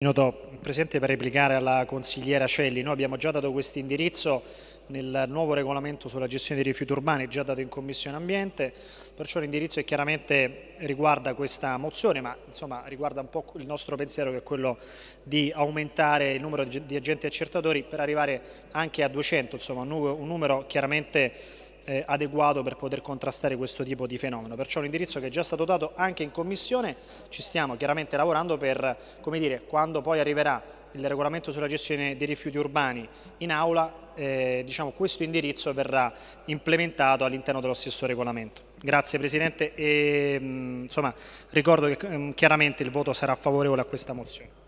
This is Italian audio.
Minuto, Presidente, per replicare alla consigliera Celli. Noi abbiamo già dato questo indirizzo nel nuovo regolamento sulla gestione dei rifiuti urbani, già dato in Commissione Ambiente, perciò l'indirizzo chiaramente riguarda questa mozione, ma insomma, riguarda un po' il nostro pensiero che è quello di aumentare il numero di agenti accertatori per arrivare anche a 200, insomma un numero chiaramente eh, adeguato per poter contrastare questo tipo di fenomeno. Perciò l'indirizzo che è già stato dato anche in Commissione, ci stiamo chiaramente lavorando per, come dire, quando poi arriverà il regolamento sulla gestione dei rifiuti urbani in aula, eh, diciamo, questo indirizzo verrà implementato all'interno dello stesso regolamento. Grazie Presidente e mh, insomma, ricordo che mh, chiaramente il voto sarà favorevole a questa mozione.